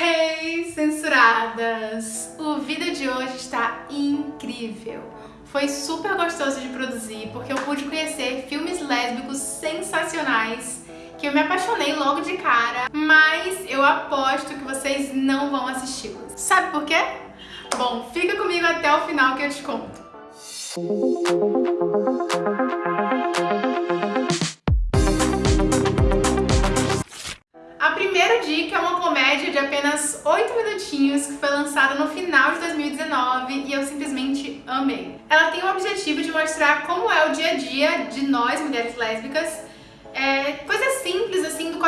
Hey, censuradas! O vídeo de hoje está incrível. Foi super gostoso de produzir porque eu pude conhecer filmes lésbicos sensacionais que eu me apaixonei logo de cara, mas eu aposto que vocês não vão assisti-los. Sabe por quê? Bom, fica comigo até o final que eu te conto. A primeira dica é uma comédia de apenas 8 minutinhos que foi lançada no final de 2019 e eu simplesmente amei. Ela tem o objetivo de mostrar como é o dia a dia de nós, mulheres lésbicas,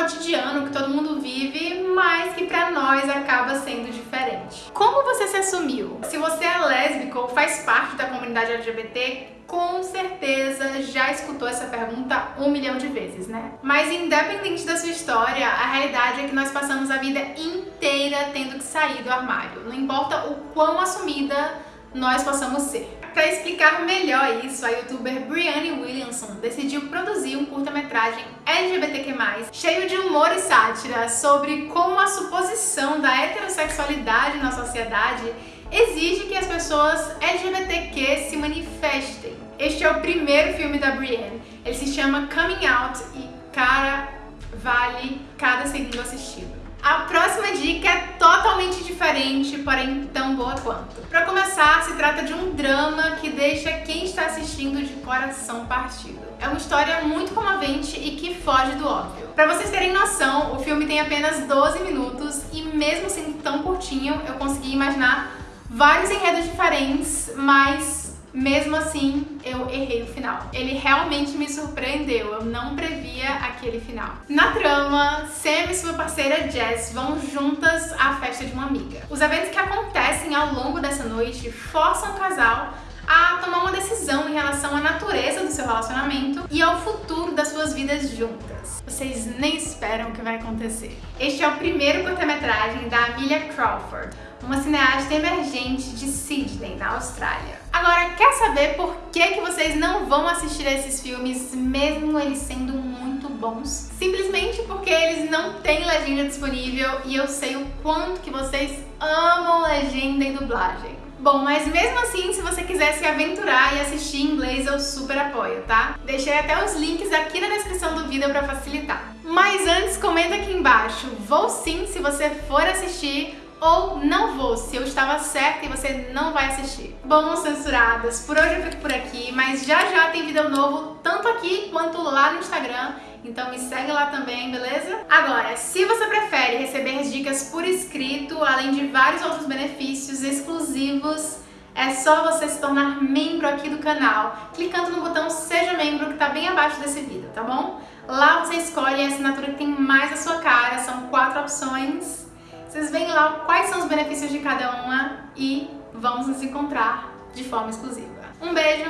cotidiano que todo mundo vive, mas que pra nós acaba sendo diferente. Como você se assumiu? Se você é lésbico ou faz parte da comunidade LGBT, com certeza já escutou essa pergunta um milhão de vezes, né? Mas independente da sua história, a realidade é que nós passamos a vida inteira tendo que sair do armário. Não importa o quão assumida nós possamos ser. Para explicar melhor isso, a youtuber Brianne Williamson decidiu produzir um curta-metragem LGBTQ+, cheio de humor e sátira sobre como a suposição da heterossexualidade na sociedade exige que as pessoas LGBTQ se manifestem. Este é o primeiro filme da Brienne. Ele se chama Coming Out e, cara, vale cada segundo assistido. A próxima dica é totalmente diferente, porém tão boa quanto. Para começar, se trata de um drama que deixa quem está assistindo de coração partido. É uma história muito comovente e que foge do óbvio. Para vocês terem noção, o filme tem apenas 12 minutos e mesmo sendo tão curtinho, eu consegui imaginar vários enredos diferentes, mas mesmo assim, eu errei o final. Ele realmente me surpreendeu, eu não previa aquele final. Na trama, Sam e sua parceira Jess vão juntas à festa de uma amiga. Os eventos que acontecem ao longo dessa noite forçam o casal a tomar uma decisão em relação à natureza do seu relacionamento e ao futuro das suas vidas juntas. Vocês nem esperam o que vai acontecer. Este é o primeiro curta-metragem da Amelia Crawford, uma cineasta emergente de Sydney, na Austrália. Agora, quer saber por que, que vocês não vão assistir esses filmes, mesmo eles sendo muito bons? Simplesmente porque eles não têm legenda disponível e eu sei o quanto que vocês amam legenda e dublagem. Bom, mas mesmo assim, se você quiser se aventurar e assistir em inglês, eu super apoio, tá? Deixei até os links aqui na descrição do vídeo pra facilitar. Mas antes, comenta aqui embaixo, vou sim se você for assistir ou não vou, se eu estava certa e você não vai assistir. Bom, censuradas, por hoje eu fico por aqui, mas já já tem vídeo novo, tanto aqui quanto lá no Instagram, então me segue lá também, beleza? Agora, se você prefere receber as dicas por escrito, além de vários outros benefícios exclusivos, é só você se tornar membro aqui do canal, clicando no botão Seja Membro que está bem abaixo desse vídeo, tá bom? Lá você escolhe a assinatura que tem mais a sua cara, são quatro opções vocês veem lá quais são os benefícios de cada uma e vamos nos encontrar de forma exclusiva. Um beijo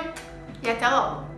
e até logo!